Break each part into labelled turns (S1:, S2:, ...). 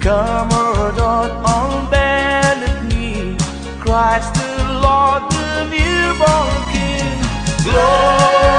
S1: Commodore on bended knee, Christ the Lord, the newborn King. Glory.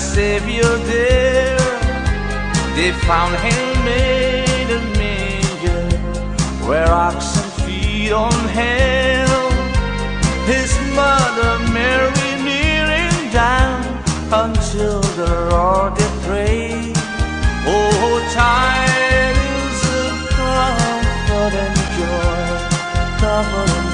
S1: Savior there they found him made a manger where oxen feed on hell. His mother Mary kneeling down until the Lord did pray. Oh, tidings of comfort and joy, comfort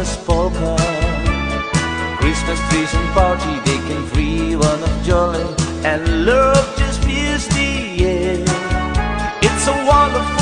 S2: Christmas spoken Christmas
S1: trees and party They can free one of jolly And love
S2: just fills the air It's a wonderful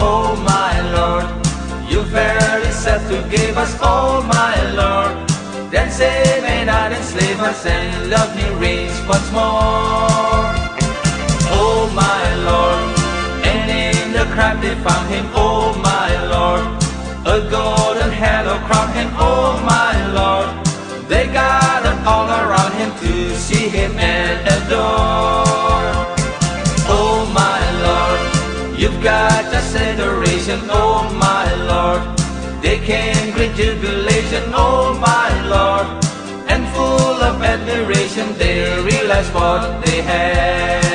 S1: oh
S2: my Lord. You verily said to give us, oh my Lord. Then say and not enslave us and love me rings once more. Oh my Lord, and in the
S1: crime they found him, oh my Lord. A golden halo crowned him, They came great jubilation, oh my Lord, and full of admiration they realized what they had.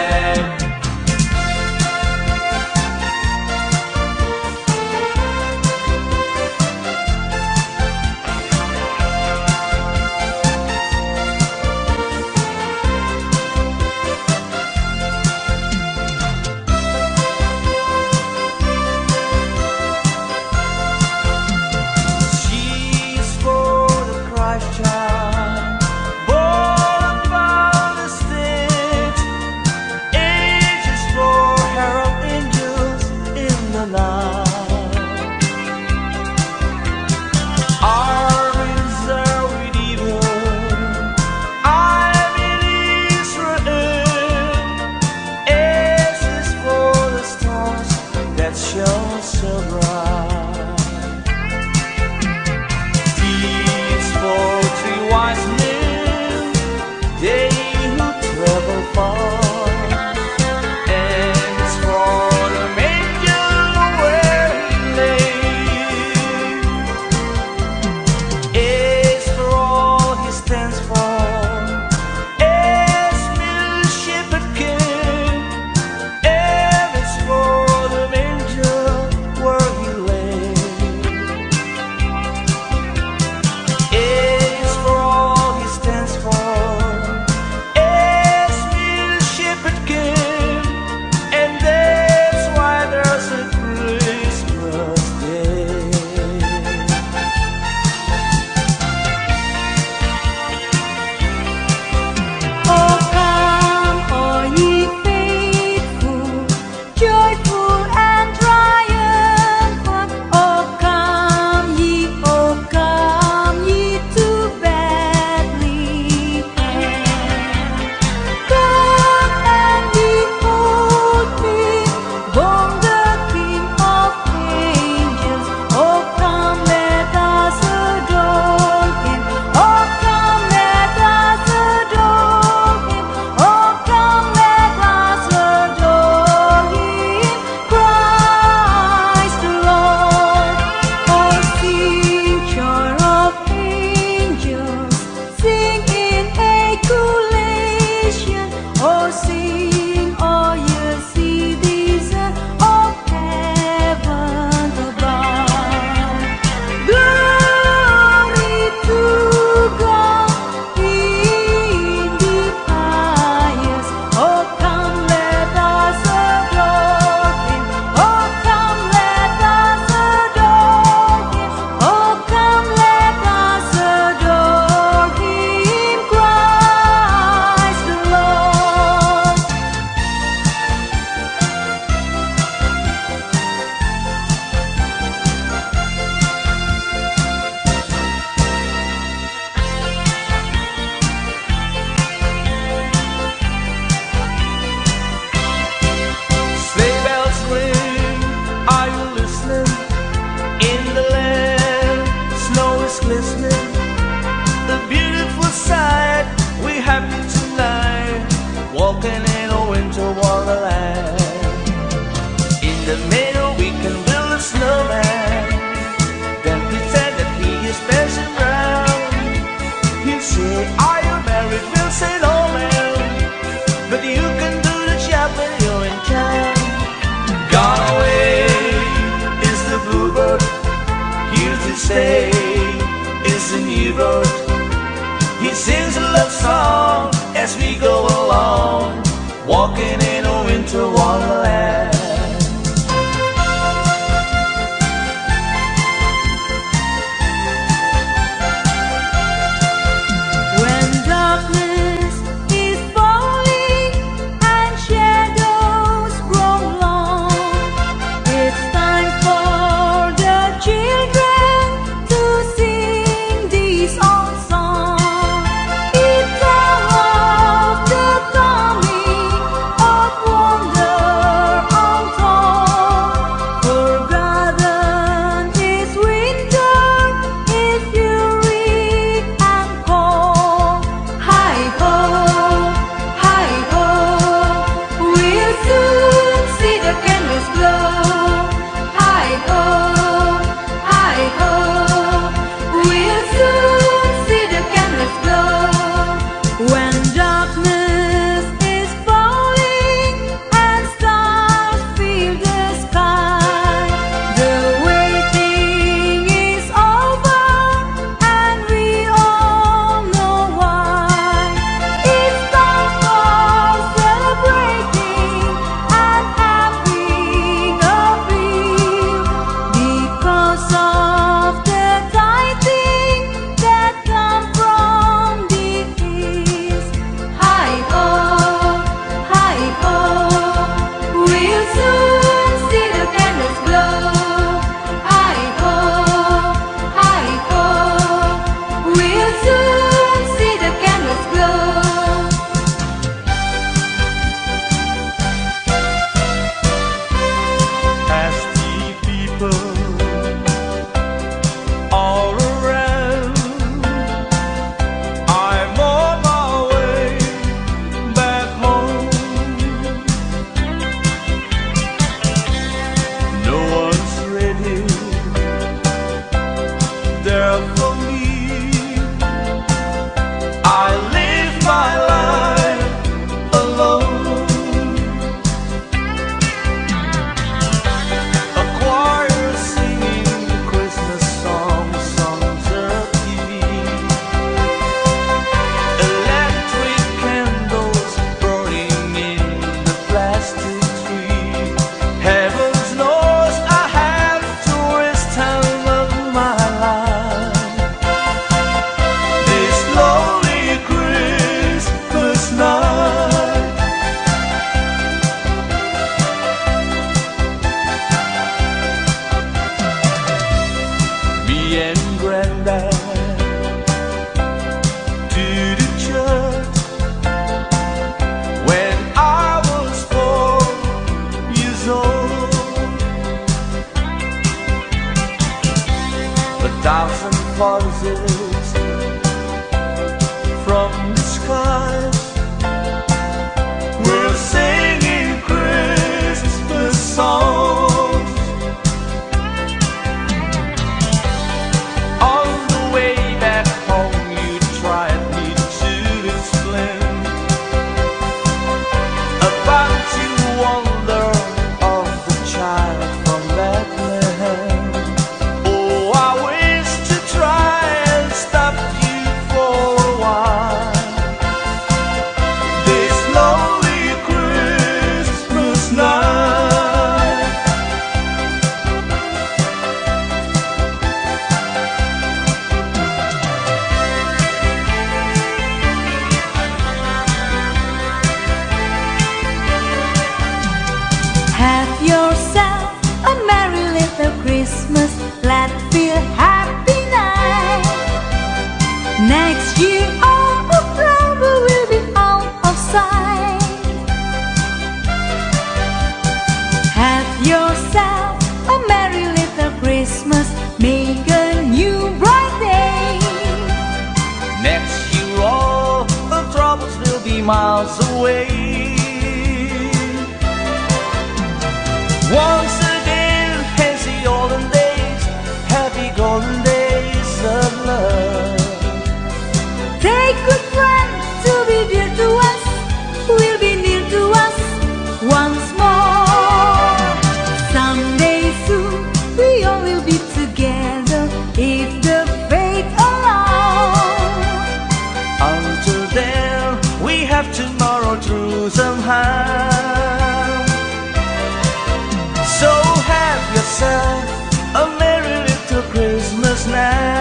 S1: A
S2: merry little Christmas
S1: now.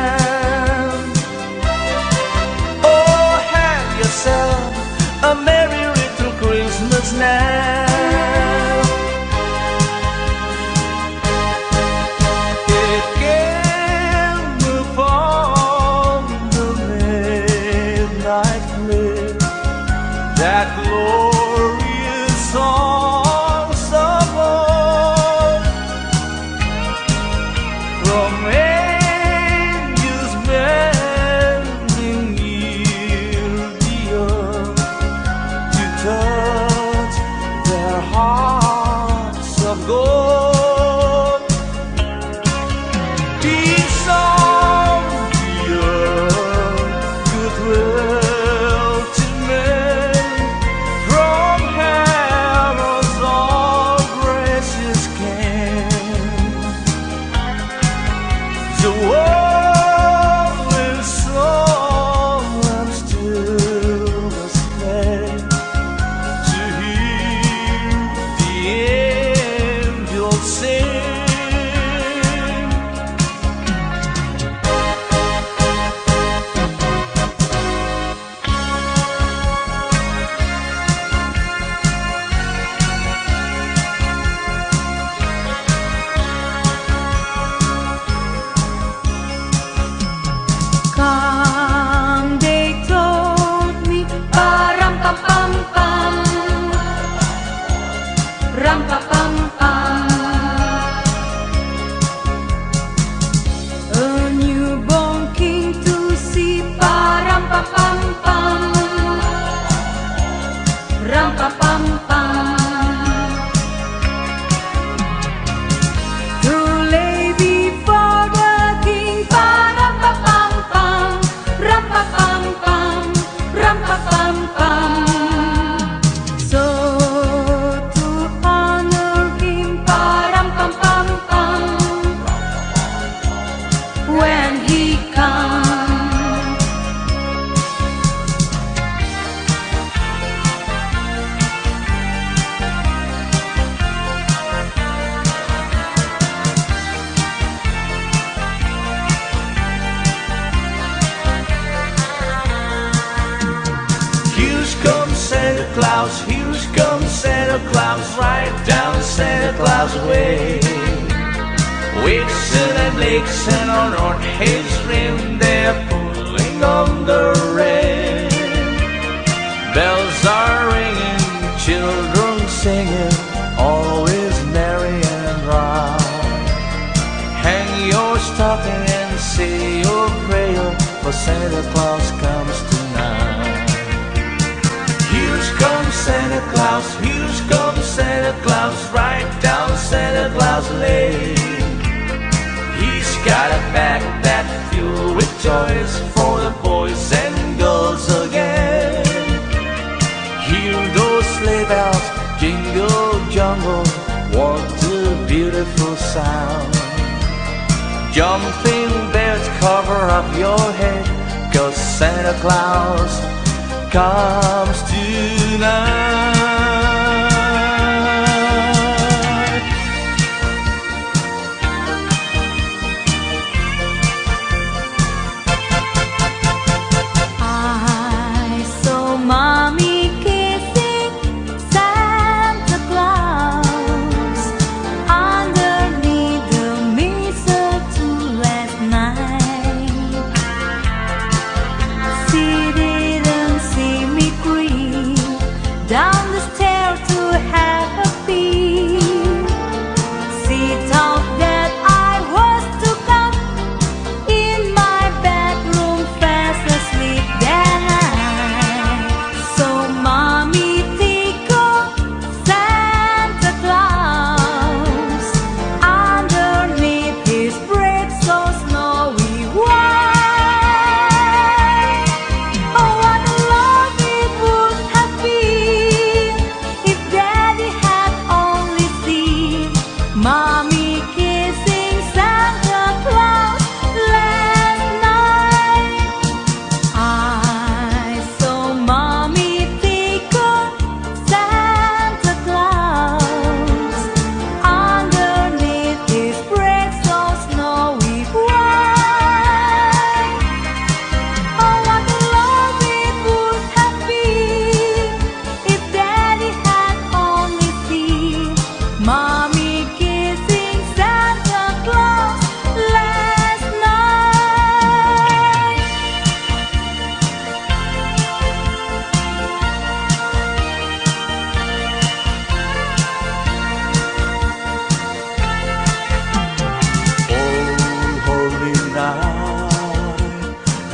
S2: What a beautiful sound. Jumping bears cover up your head, cause Santa Claus comes tonight.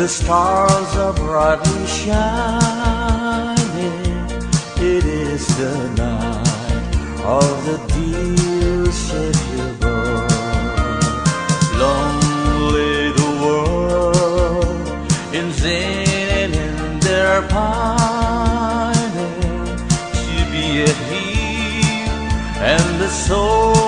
S1: The
S2: stars are brightly shining. It is the night of the dear Savior. Lonely the world in sin and in their pining. To be healed and the soul.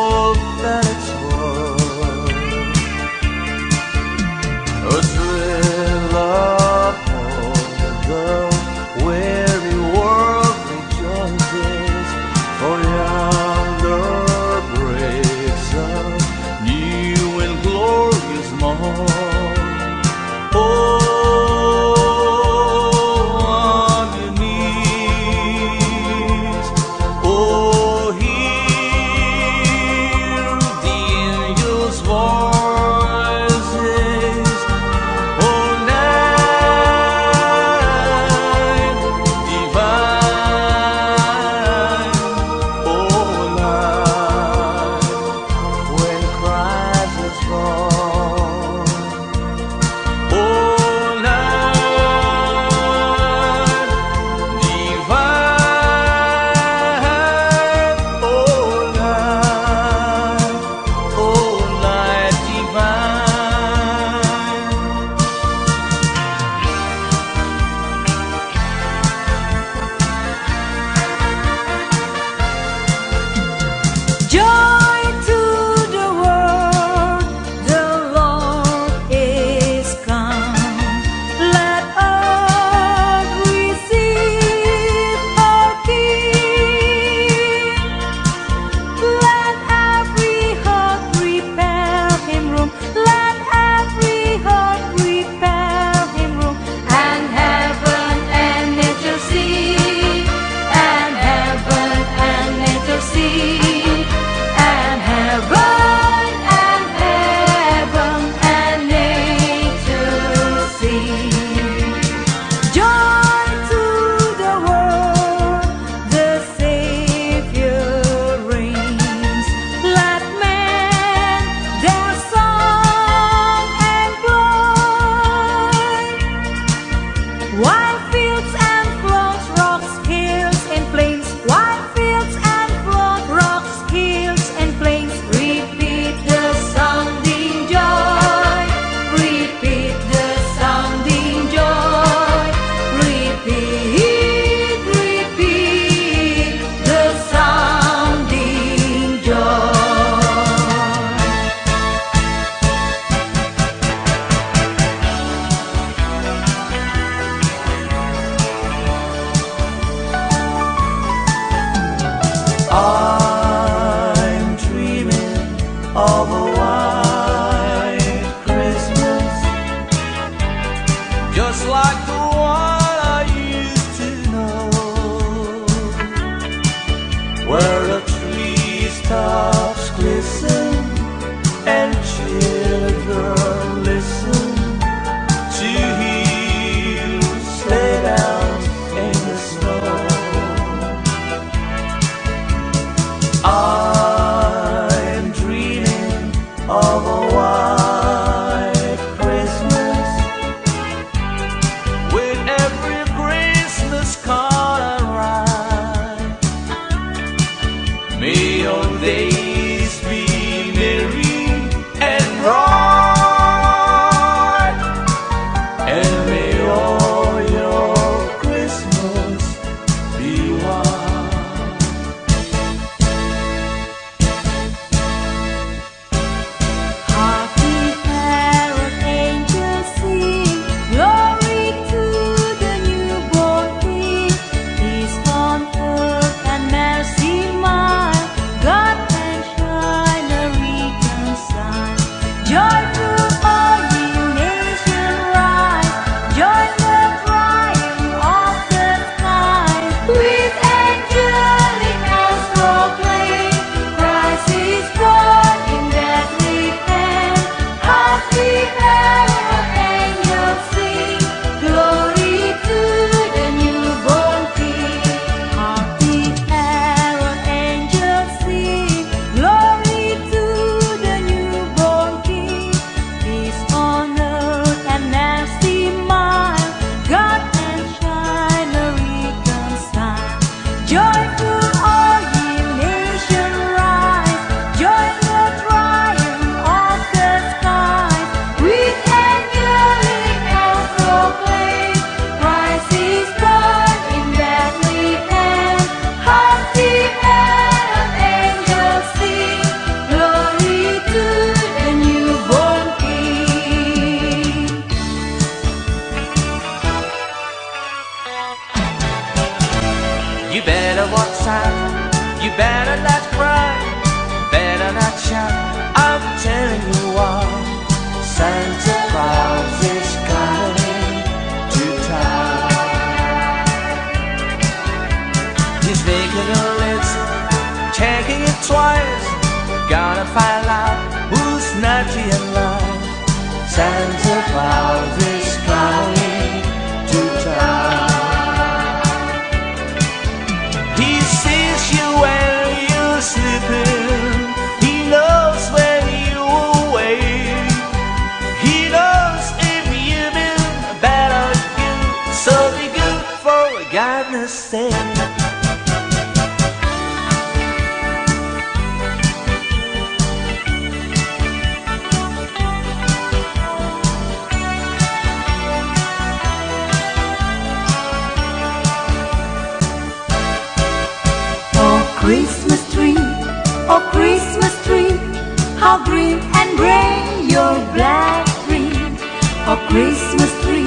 S1: Christmas
S2: tree,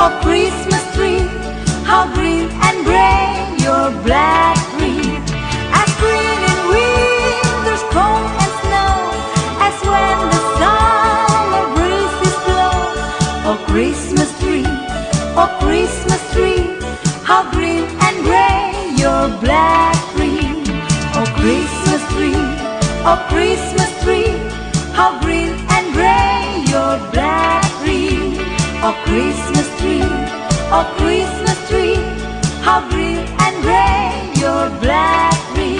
S2: oh Christmas tree, how green and gray your black tree. As green in winter's cold and snow, as when the summer breezes blow. Oh Christmas tree, oh Christmas tree, how green and gray your black tree. Oh Christmas tree, oh Christmas Oh Christmas tree, oh Christmas tree, how green and gray your blackberry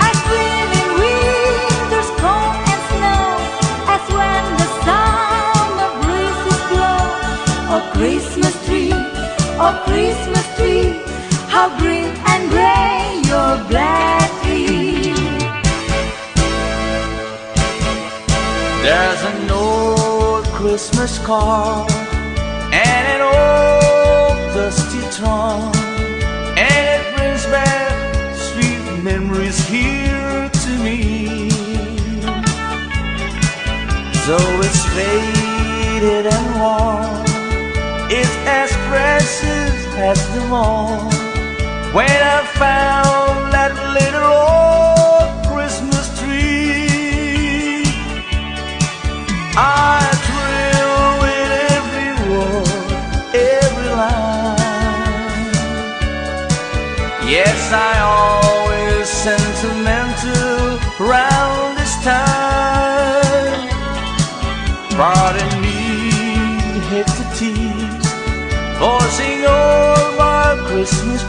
S2: are green in winter's cold and snow, as when the summer breezes blow. Oh Christmas tree, oh Christmas tree, how green and gray your black tree.
S1: There's an old Christmas card and an old dusty trunk, and it brings back sweet memories here to me. So it's faded and worn, it's as precious as the morn when I found that little old Christmas tree. I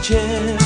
S1: 见。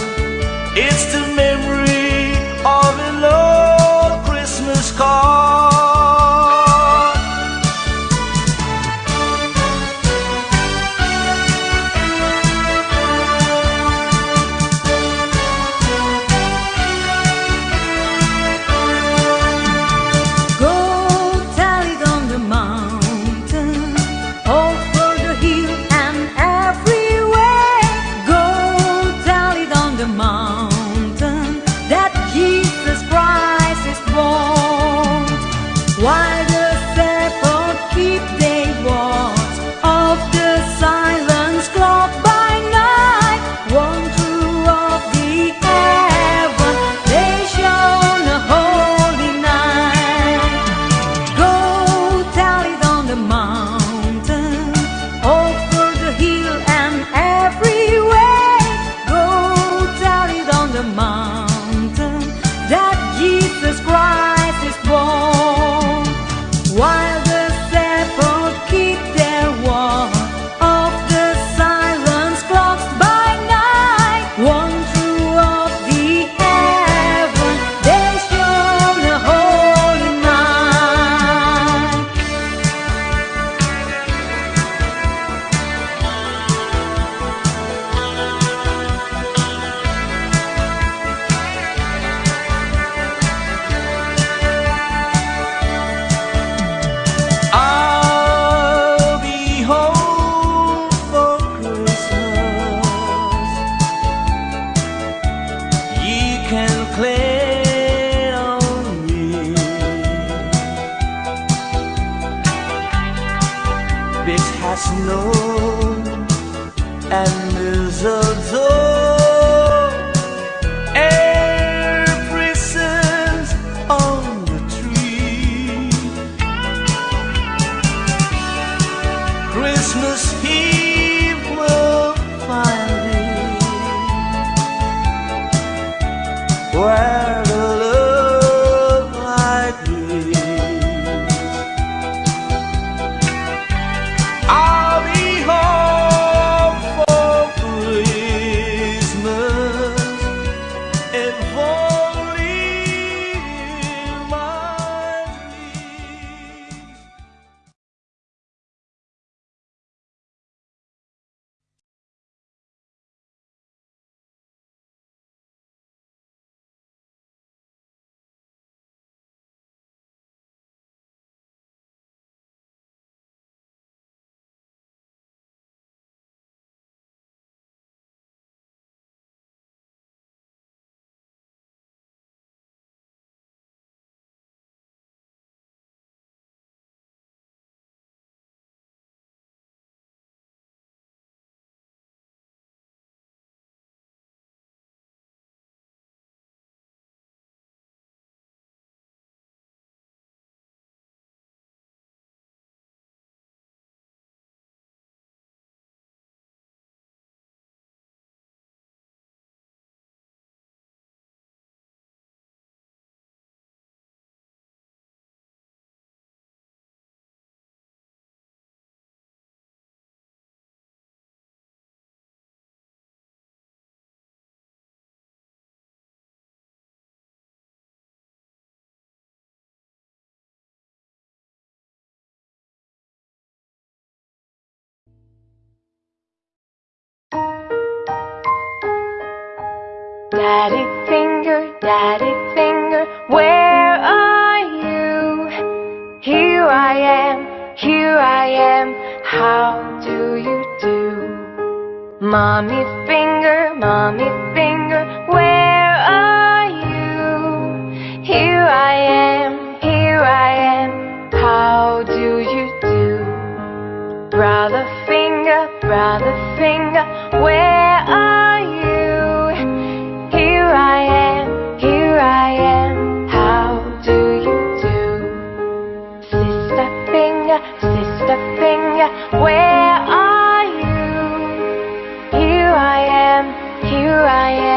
S2: Daddy finger, daddy finger, where are you? Here I am, here I am, how do you do? Mommy finger, mommy finger, where are you? Here I am, here I am, how do you do? Brother finger, brother finger, where are you? the finger, where are you? Here I am, here I am.